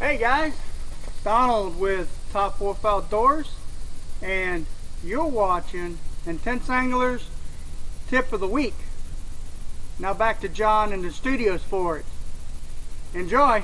Hey guys, Donald with Top Wolf Outdoors, and you're watching Intense Anglers Tip of the Week. Now back to John and the studios for it. Enjoy!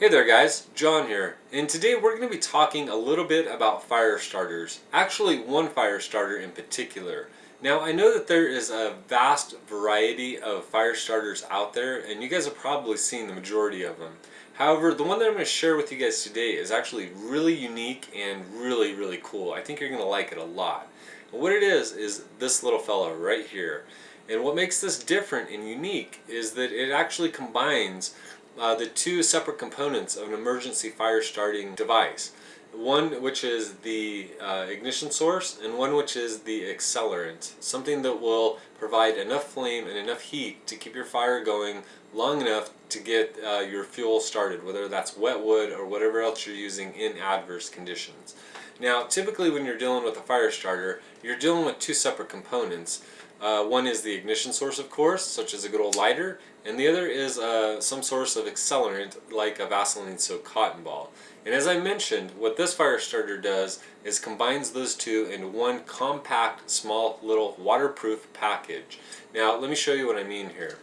Hey there guys, John here, and today we're going to be talking a little bit about fire starters. Actually one fire starter in particular. Now I know that there is a vast variety of fire starters out there and you guys have probably seen the majority of them. However, the one that I'm going to share with you guys today is actually really unique and really really cool. I think you're going to like it a lot. And what it is, is this little fella right here. And what makes this different and unique is that it actually combines uh, the two separate components of an emergency fire starting device. One which is the uh, ignition source and one which is the accelerant. Something that will provide enough flame and enough heat to keep your fire going long enough to get uh, your fuel started, whether that's wet wood or whatever else you're using in adverse conditions. Now typically when you're dealing with a fire starter, you're dealing with two separate components. Uh, one is the ignition source of course, such as a good old lighter, and the other is uh, some source of accelerant like a Vaseline soaked cotton ball. And as I mentioned, what this fire starter does is combines those two in one compact, small, little waterproof package. Now, let me show you what I mean here.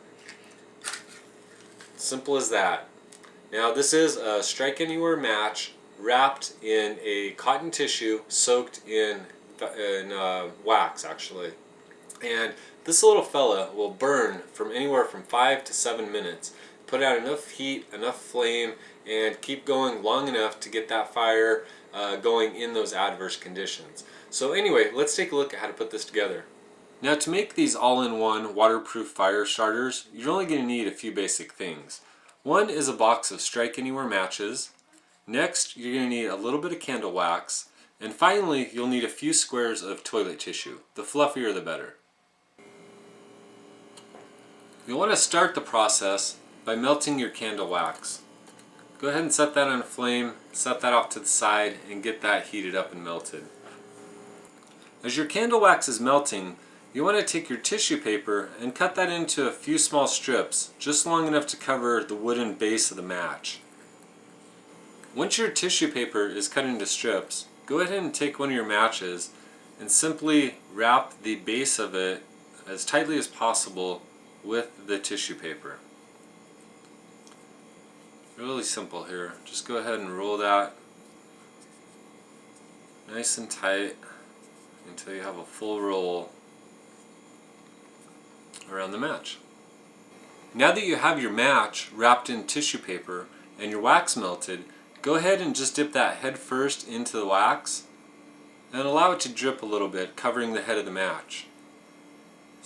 Simple as that. Now, this is a Strike Anywhere match wrapped in a cotton tissue soaked in, in uh, wax, actually. And this little fella will burn from anywhere from 5 to 7 minutes. Put out enough heat, enough flame, and keep going long enough to get that fire uh, going in those adverse conditions. So anyway, let's take a look at how to put this together. Now to make these all-in-one waterproof fire starters, you're only going to need a few basic things. One is a box of Strike Anywhere matches. Next, you're going to need a little bit of candle wax. And finally, you'll need a few squares of toilet tissue. The fluffier the better. You'll want to start the process by melting your candle wax. Go ahead and set that on a flame, set that off to the side, and get that heated up and melted. As your candle wax is melting, you want to take your tissue paper and cut that into a few small strips, just long enough to cover the wooden base of the match. Once your tissue paper is cut into strips, go ahead and take one of your matches and simply wrap the base of it as tightly as possible with the tissue paper. Really simple here. Just go ahead and roll that nice and tight until you have a full roll around the match. Now that you have your match wrapped in tissue paper and your wax melted, go ahead and just dip that head first into the wax and allow it to drip a little bit, covering the head of the match.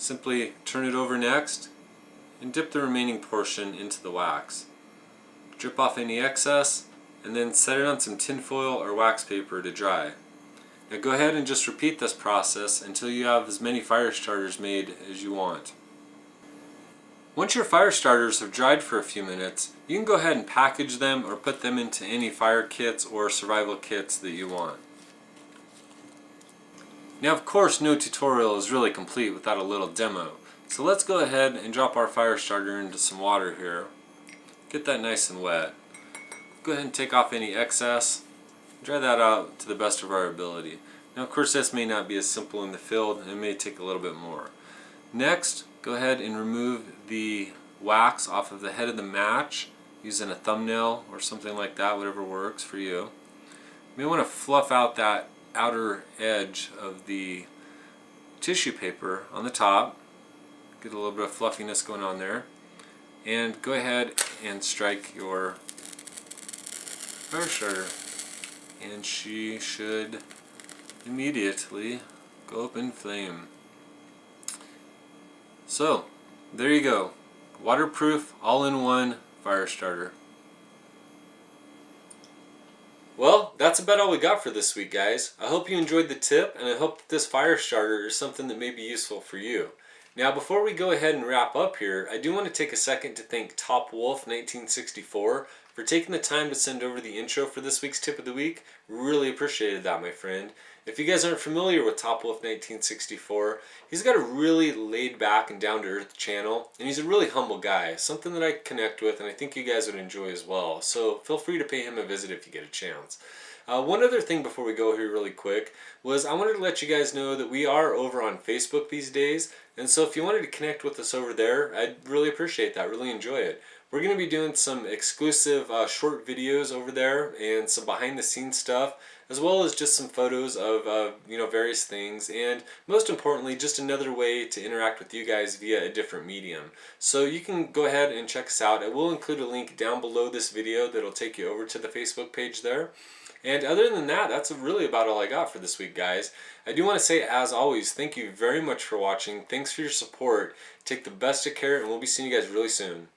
Simply turn it over next and dip the remaining portion into the wax. Drip off any excess and then set it on some tinfoil or wax paper to dry. Now go ahead and just repeat this process until you have as many fire starters made as you want. Once your fire starters have dried for a few minutes, you can go ahead and package them or put them into any fire kits or survival kits that you want. Now of course no tutorial is really complete without a little demo. So let's go ahead and drop our fire starter into some water here. Get that nice and wet. Go ahead and take off any excess. Dry that out to the best of our ability. Now of course this may not be as simple in the field. It may take a little bit more. Next, go ahead and remove the wax off of the head of the match using a thumbnail or something like that, whatever works for you. You may want to fluff out that outer edge of the tissue paper on the top. Get a little bit of fluffiness going on there. And go ahead and strike your fire starter. And she should immediately go up in flame. So, there you go. Waterproof, all-in-one fire starter. Well, that's about all we got for this week, guys. I hope you enjoyed the tip, and I hope that this fire starter is something that may be useful for you. Now, before we go ahead and wrap up here, I do want to take a second to thank Top Wolf 1964 for taking the time to send over the intro for this week's tip of the week. Really appreciated that, my friend. If you guys aren't familiar with Top Wolf 1964, he's got a really laid back and down to earth channel, and he's a really humble guy, something that I connect with and I think you guys would enjoy as well. So feel free to pay him a visit if you get a chance. Uh, one other thing before we go here really quick was I wanted to let you guys know that we are over on Facebook these days and so if you wanted to connect with us over there I'd really appreciate that, really enjoy it. We're going to be doing some exclusive uh, short videos over there and some behind the scenes stuff as well as just some photos of uh, you know various things and most importantly just another way to interact with you guys via a different medium so you can go ahead and check us out I will include a link down below this video that'll take you over to the Facebook page there and other than that, that's really about all I got for this week, guys. I do want to say, as always, thank you very much for watching. Thanks for your support. Take the best of care, and we'll be seeing you guys really soon.